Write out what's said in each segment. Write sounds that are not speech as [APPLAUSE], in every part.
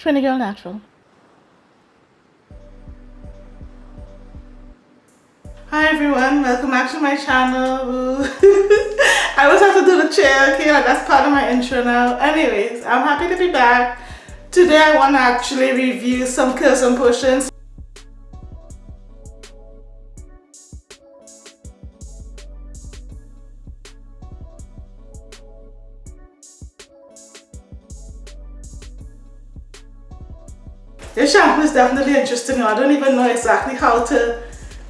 Trini Girl Natural. Hi everyone, welcome back to my channel. [LAUGHS] I always have to do the chair, okay, like that's part of my intro now. Anyways, I'm happy to be back. Today I want to actually review some curls and potions This shampoo is definitely interesting. I don't even know exactly how to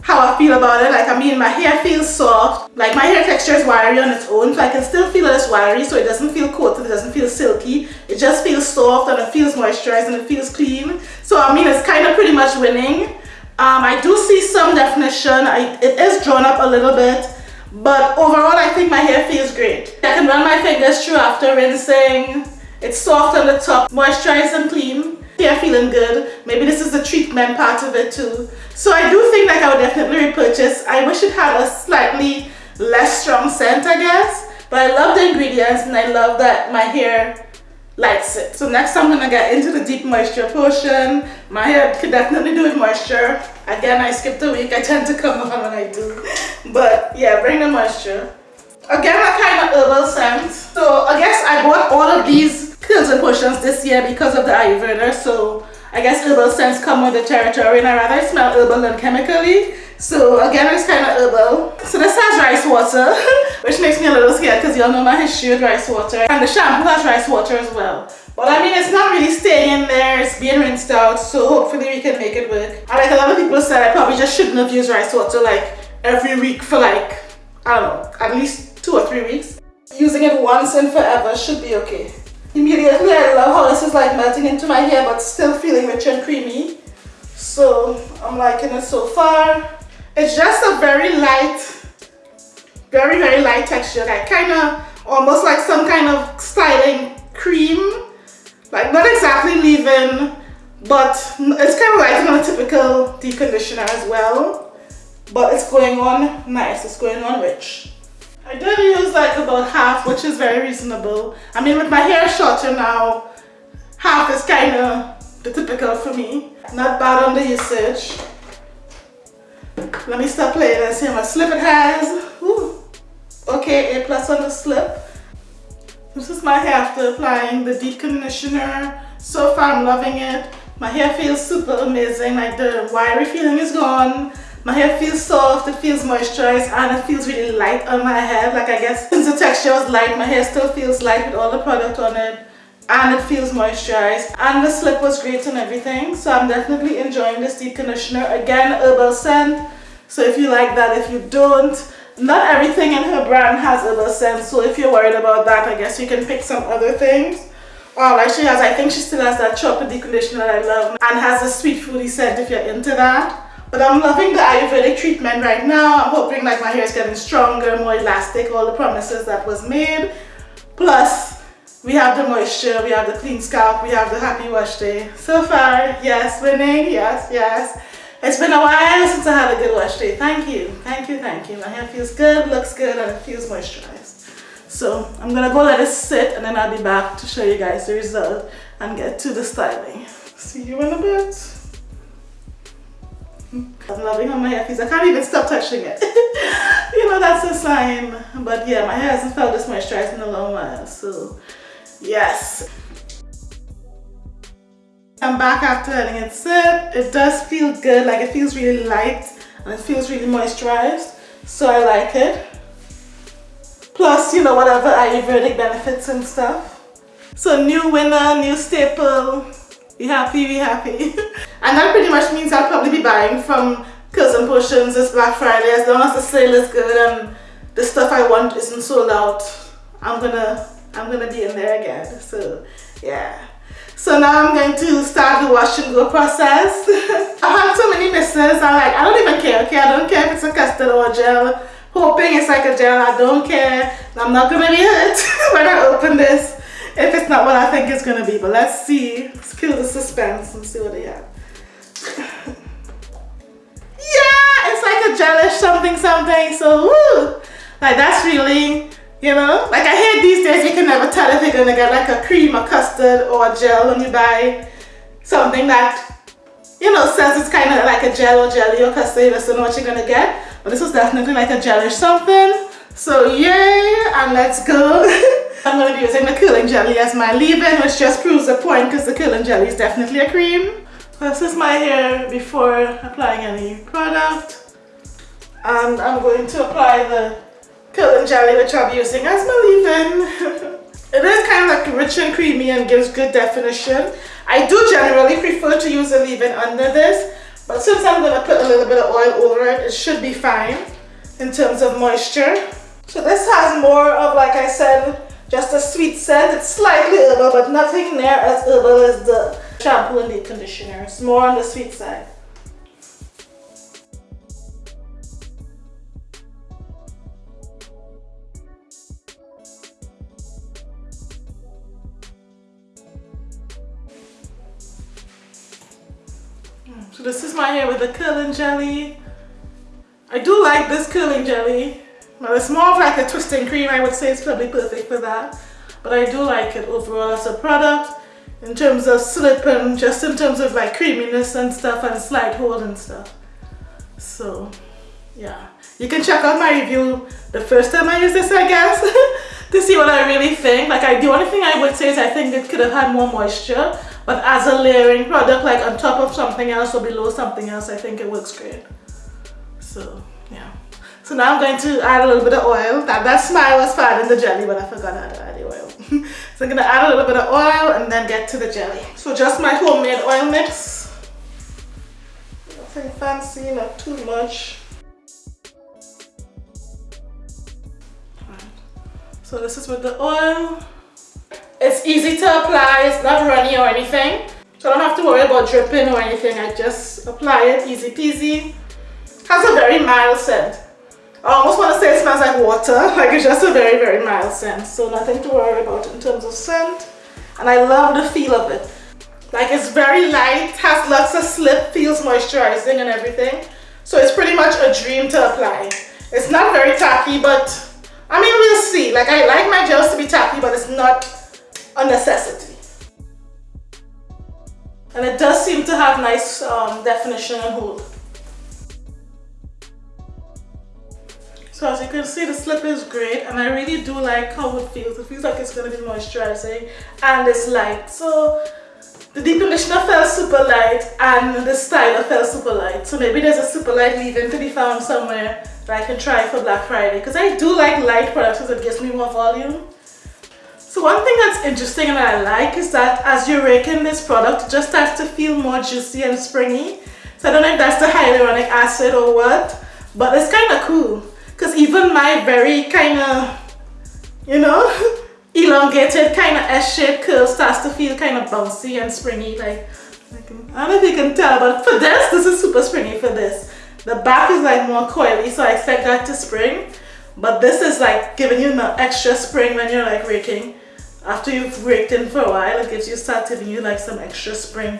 how I feel about it. Like I mean my hair feels soft. Like my hair texture is wiry on its own. So I can still feel it's wiry so it doesn't feel coated, it doesn't feel silky. It just feels soft and it feels moisturized and it feels clean. So I mean it's kind of pretty much winning. Um, I do see some definition. I, it is drawn up a little bit. But overall I think my hair feels great. I can run my fingers through after rinsing. It's soft on the top, moisturized and clean hair feeling good. Maybe this is the treatment part of it too. So I do think like I would definitely repurchase. I wish it had a slightly less strong scent I guess. But I love the ingredients and I love that my hair likes it. So next I'm gonna get into the deep moisture potion. My hair could definitely do with moisture. Again, I skipped a week. I tend to come [LAUGHS] on when I do. But yeah, bring the moisture. Again, a kind of herbal scent. So I guess I bought all of these pills and potions this year because of the Ayurveda. So I guess herbal scents come with the territory and I rather smell herbal than chemically. So again, it's kind of herbal. So this has rice water, [LAUGHS] which makes me a little scared because y'all know my history with rice water. And the shampoo has rice water as well. But I mean, it's not really staying in there. It's being rinsed out. So hopefully we can make it work. And like a lot of people said, I probably just shouldn't have used rice water like every week for like, I don't know, at least two or three weeks. Using it once and forever should be okay. Immediately I love how this is like melting into my hair but still feeling rich and creamy. So I'm liking it so far. It's just a very light, very very light texture. Like kind of almost like some kind of styling cream. Like not exactly leave-in but it's kind of like not a typical deep conditioner as well. But it's going on nice, it's going on rich. I did use like about half, which is very reasonable. I mean, with my hair shorter now, half is kind of the typical for me. Not bad on the usage. Let me stop playing and see how much slip it has. Ooh. Okay, A plus on the slip. This is my hair after applying the deep conditioner. So far, I'm loving it. My hair feels super amazing. Like the wiry feeling is gone. My hair feels soft, it feels moisturized and it feels really light on my head. Like I guess since the texture was light, my hair still feels light with all the product on it and it feels moisturized and the slip was great and everything so I'm definitely enjoying this deep conditioner again herbal scent so if you like that if you don't not everything in her brand has herbal scent so if you're worried about that I guess you can pick some other things Oh, like she has, I think she still has that chocolate deep conditioner that I love and has a sweet fruity scent if you're into that. But I'm loving the Ayurvedic treatment right now. I'm hoping like my hair is getting stronger, more elastic, all the promises that was made. Plus, we have the moisture, we have the clean scalp, we have the happy wash day. So far, yes, winning, yes, yes. It's been a while since I had a good wash day. Thank you, thank you, thank you. My hair feels good, looks good, and it feels moisturized. So I'm gonna go let it sit and then I'll be back to show you guys the result and get to the styling. See you in a bit. I'm loving how my hair feels. I can't even stop touching it. [LAUGHS] you know, that's a sign. But yeah, my hair hasn't felt this moisturized in a long while. So, yes. I'm back after letting it sit. It does feel good. Like, it feels really light. And it feels really moisturized. So, I like it. Plus, you know, whatever Ayurvedic benefits and stuff. So, new winner, new staple. Be happy, be happy. [LAUGHS] And that pretty much means I'll probably be buying from Curls and Potions this Black Friday as long as the sale is good and the stuff I want isn't sold out. I'm gonna I'm gonna be in there again. So yeah. So now I'm going to start the wash and go process. [LAUGHS] I've had so many misses. I'm like, I don't even care, okay? I don't care if it's a custard or a gel. Hoping it's like a gel, I don't care. I'm not gonna be hurt [LAUGHS] when I open this if it's not what I think it's gonna be. But let's see. Let's kill the suspense and see what they have gelish something something. So woo, like that's really, you know, like I hear these days you can never tell if you're gonna get like a cream, a custard, or a gel when you buy something that you know says it's kind of like a gel or jelly or custard you just don't know what you're gonna get. But this was definitely like a gelish something. So yay! And let's go. [LAUGHS] I'm going to be using the curling jelly as my leave-in which just proves the point because the curling jelly is definitely a cream. This is my hair before applying any product and I'm going to apply the curling jelly which I'll be using as my leave-in [LAUGHS] It is kind of like rich and creamy and gives good definition. I do generally prefer to use a leave-in under this, but since I'm going to put a little bit of oil over it, it should be fine in terms of moisture. So this has more of, like I said, just a sweet scent. It's slightly herbal, but nothing near as herbal as the shampoo and the conditioner. It's more on the sweet side. This is my hair with the curling jelly. I do like this curling jelly. Well, it's more of like a twisting cream. I would say it's probably perfect for that. But I do like it overall as a product in terms of slip and just in terms of like creaminess and stuff and slide hold and stuff. So yeah, you can check out my review the first time I use this I guess [LAUGHS] to see what I really think. Like I, the only thing I would say is I think it could have had more moisture but as a layering product, like on top of something else or below something else, I think it works great. So, yeah. So now I'm going to add a little bit of oil. That, that smile was fine in the jelly, but I forgot how to add the oil. [LAUGHS] so I'm going to add a little bit of oil and then get to the jelly. So just my homemade oil mix. Nothing fancy, not too much. So this is with the oil. It's easy to apply, it's not runny or anything. So I don't have to worry about dripping or anything. I just apply it easy peasy. Has a very mild scent. I almost want to say it smells like water. [LAUGHS] Like it's just a very, very mild scent. So nothing to worry about in terms of scent. And I love the feel of it. Like it's very light, has lots of slip, feels moisturizing and everything. So it's pretty much a dream to apply. It's not very tacky, but I mean, we'll see. Like I like my gels to be tacky, but it's not a necessity. And it does seem to have nice um, definition and hold. So as you can see the slip is great and I really do like how it feels. It feels like it's going to be moisturizing and it's light. So the deep conditioner felt super light and the styler felt super light. So maybe there's a super light leave-in to be found somewhere that I can try for Black Friday. Because I do like light products because it gives me more volume. So one thing that's interesting and that I like is that as you're raking this product, it just starts to feel more juicy and springy. So I don't know if that's the hyaluronic acid or what, but it's kind of cool. Because even my very kind of, you know, [LAUGHS] elongated kind of S-shaped curl starts to feel kind of bouncy and springy. Like, I don't know if you can tell, but for this, this is super springy for this. The back is like more coily, so I expect that to spring. But this is like giving you the extra spring when you're like raking. After you've raked in for a while it gives you start giving you like some extra spring.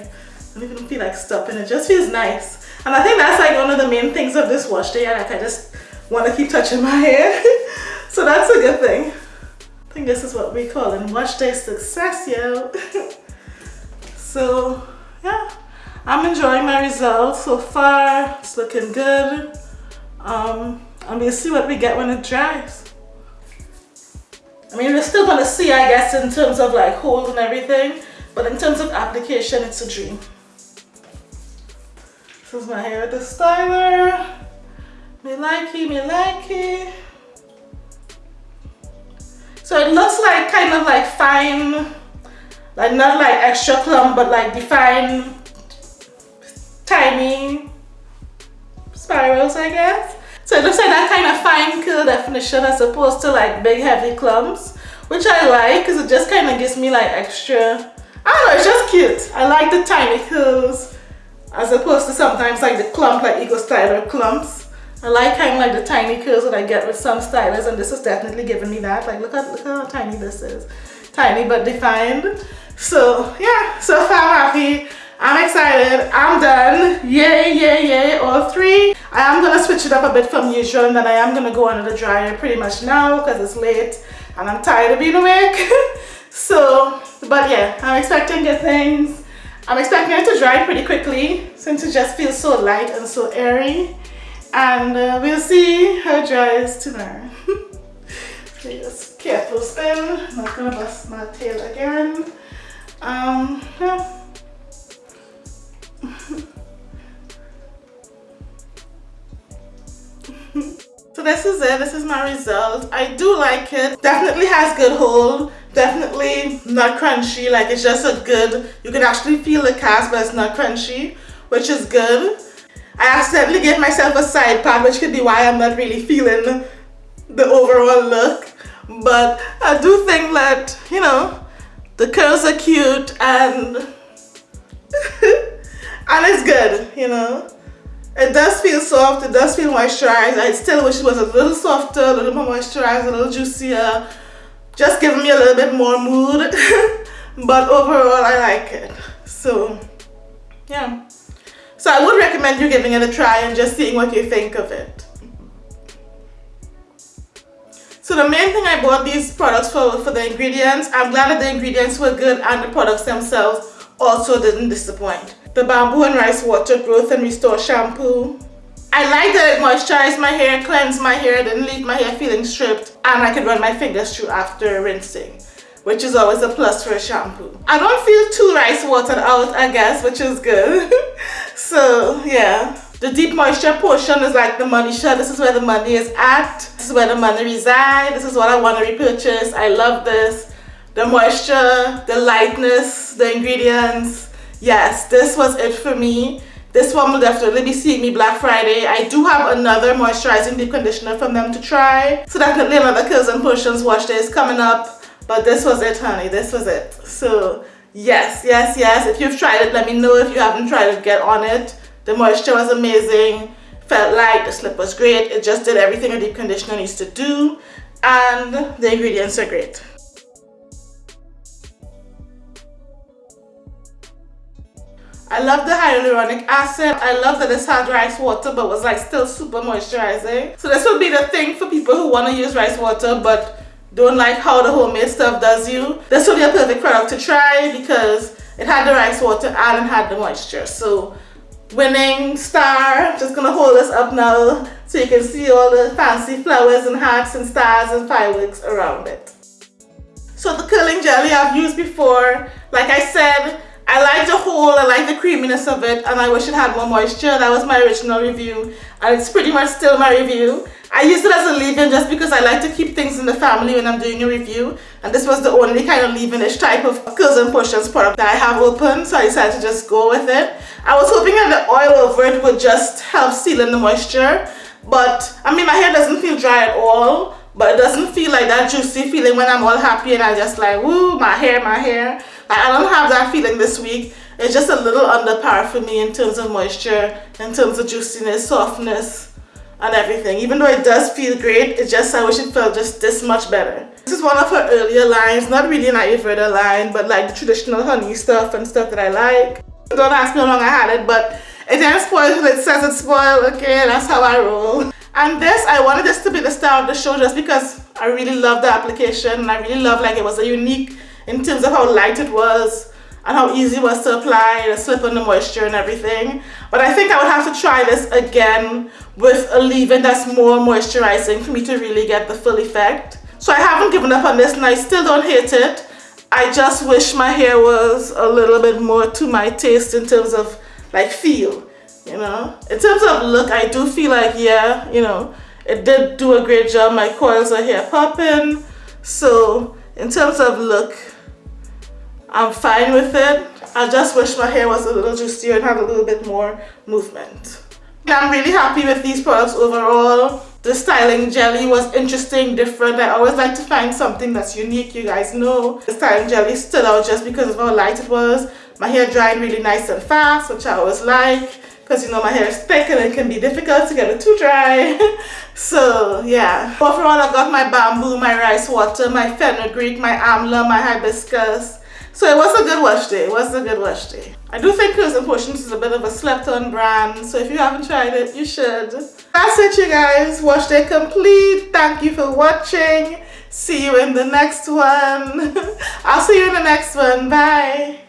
You don't feel like stopping. It just feels nice. And I think that's like one of the main things of this wash day like I just want to keep touching my hair. [LAUGHS] So that's a good thing. I think this is what we call in wash day success yo. [LAUGHS] So yeah I'm enjoying my results so far it's looking good um, and we'll see what we get when it dries I mean, we're still gonna see, I guess, in terms of like hold and everything, but in terms of application, it's a dream. This is my hair the styler. Me likey, me likey. So it looks like kind of like fine, like not like extra clump, but like defined tiny spirals, I guess. So it looks like that kind of fine curl definition as opposed to like big heavy clumps, which I like because it just kind of gives me like extra, I don't know, it's just cute. I like the tiny curls as opposed to sometimes like the clump like Eco Styler clumps. I like kind of like the tiny curls that I get with some stylers and this is definitely giving me that. Like look at, look how tiny this is. Tiny but defined. So yeah, so far I'm happy. I'm excited. I'm done. Yay, yay, yay, all three. I am going to switch it up a bit from usual and then I am going to go under the dryer pretty much now because it's late and I'm tired of being awake. [LAUGHS] so, but yeah, I'm expecting good things I'm expecting it to dry pretty quickly since it just feels so light and so airy. And uh, we'll see how it dries tomorrow. [LAUGHS] just careful spin, not gonna bust my tail again. Um, yeah. [LAUGHS] so this is it. This is my result. I do like it. Definitely has good hold. Definitely not crunchy. Like it's just a good. You can actually feel the cast but it's not crunchy which is good. I accidentally gave myself a side part which could be why i'm not really feeling the overall look. But i do think that you know the curls are cute and [LAUGHS] and it's good you know it does feel soft, it does feel moisturized. I still wish it was a little softer, a little more moisturized, a little juicier. Just giving me a little bit more mood. [LAUGHS] but overall, I like it. So, yeah. So I would recommend you giving it a try and just seeing what you think of it. So the main thing I bought these products for for the ingredients. I'm glad that the ingredients were good and the products themselves also didn't disappoint the Bamboo and Rice Water Growth and Restore Shampoo. I like that it moisturized my hair, cleansed my hair, didn't leave my hair feeling stripped, and I could run my fingers through after rinsing, which is always a plus for a shampoo. I don't feel too rice watered out, I guess, which is good. [LAUGHS] so, yeah. The deep moisture potion is like the money shot. This is where the money is at. This is where the money resides. This is what I want to repurchase. I love this. The moisture, the lightness, the ingredients, yes, this was it for me. This one will definitely be seeing me Black Friday. I do have another moisturizing deep conditioner from them to try. So definitely another Curls and Potions wash day is coming up. But this was it, honey. This was it. So yes, yes, yes. If you've tried it, let me know. If you haven't tried it, get on it. The moisture was amazing. Felt light. The slip was great. It just did everything a deep conditioner needs to do. And the ingredients are great. I love the hyaluronic acid. I love that this had rice water but was like still super moisturizing. So this would be the thing for people who want to use rice water but don't like how the homemade stuff does you. This would be a perfect product to try because it had the rice water and it had the moisture. So winning star, just gonna hold this up now so you can see all the fancy flowers and hearts and stars and fireworks around it. So the curling jelly I've used before, like I said, I like the whole, I like the creaminess of it and I wish it had more moisture. That was my original review and it's pretty much still my review. I used it as a leave-in just because I like to keep things in the family when I'm doing a review and this was the only kind of leave-in-ish type of and Potions product that I have open so I decided to just go with it. I was hoping that the oil over it would just help seal in the moisture but I mean my hair doesn't feel dry at all but it doesn't feel like that juicy feeling when I'm all happy and I just like woo my hair my hair I don't have that feeling this week. It's just a little under par for me in terms of moisture, in terms of juiciness, softness, and everything. Even though it does feel great, it's just I wish it felt just this much better. This is one of her earlier lines, not really an Ayurveda line, but like the traditional honey stuff and stuff that I like. Don't ask me how long I had it, but it didn't spoil it says it's spoiled, okay, that's how I roll. And this, I wanted this to be the star of the show just because I really love the application and I really love like it was a unique in terms of how light it was and how easy it was to apply, the slip on the moisture and everything. But I think I would have to try this again with a leave-in that's more moisturizing for me to really get the full effect. So I haven't given up on this and I still don't hate it. I just wish my hair was a little bit more to my taste in terms of like feel, you know. In terms of look, I do feel like, yeah, you know, it did do a great job. My coils are here popping. So in terms of look, I'm fine with it. I just wish my hair was a little juicier and had a little bit more movement. I'm really happy with these products overall. The styling jelly was interesting, different. I always like to find something that's unique, you guys know. The styling jelly stood out just because of how light it was. My hair dried really nice and fast, which I always like because you know my hair is thick and it can be difficult to get it too dry [LAUGHS] so yeah overall I got my bamboo my rice water my fenugreek my amla my hibiscus so it was a good wash day it was a good wash day. I do think Curls and Potions is a bit of a slept on brand so if you haven't tried it you should. That's it you guys. Wash day complete. Thank you for watching. See you in the next one. [LAUGHS] I'll see you in the next one. Bye